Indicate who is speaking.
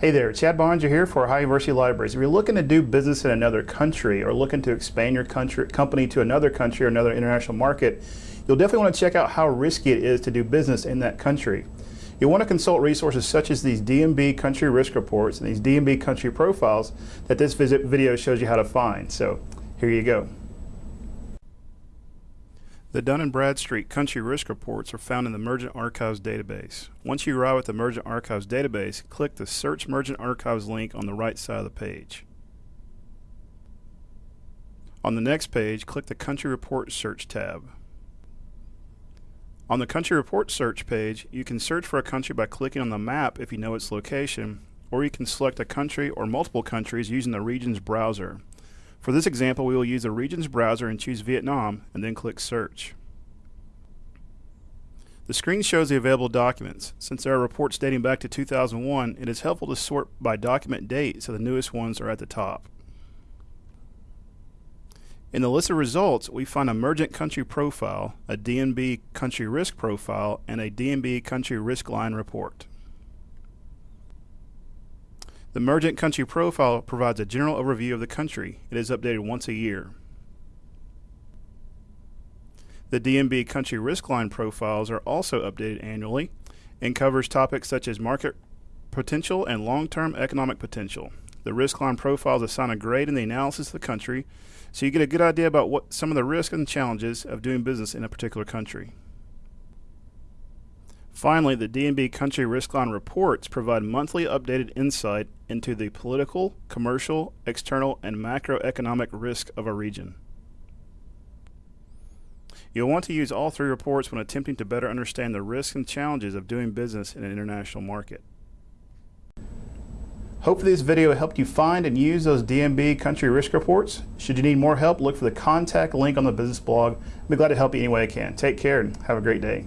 Speaker 1: Hey there, Chad Barnes here for Ohio University Libraries. If you're looking to do business in another country or looking to expand your country, company to another country or another international market, you'll definitely want to check out how risky it is to do business in that country. You'll want to consult resources such as these D&B country risk reports and these D&B country profiles that this visit video shows you how to find. So here you go. The Dun & Bradstreet Country Risk Reports are found in the Mergent Archives database. Once you arrive at the Mergent Archives database, click the Search Mergent Archives link on the right side of the page. On the next page, click the Country Report Search tab. On the Country Report Search page, you can search for a country by clicking on the map if you know its location, or you can select a country or multiple countries using the Regions browser. For this example, we will use the Regions browser and choose Vietnam, and then click Search. The screen shows the available documents. Since there are reports dating back to 2001, it is helpful to sort by document date so the newest ones are at the top. In the list of results, we find a Mergent Country Profile, a D&B Country Risk Profile, and a D&B Country Risk Line Report. The Mergent Country Profile provides a general overview of the country. It is updated once a year. The D&B Country Risk Line profiles are also updated annually and covers topics such as market potential and long-term economic potential. The risk line profiles assign a grade in the analysis of the country, so you get a good idea about what some of the risks and challenges of doing business in a particular country. Finally, the D&B Country Risk Line reports provide monthly updated insight into the political, commercial, external, and macroeconomic risk of a region. You'll want to use all three reports when attempting to better understand the risks and challenges of doing business in an international market. Hopefully this video helped you find and use those D&B country risk reports. Should you need more help, look for the contact link on the business blog. I'll be glad to help you any way I can. Take care and have a great day.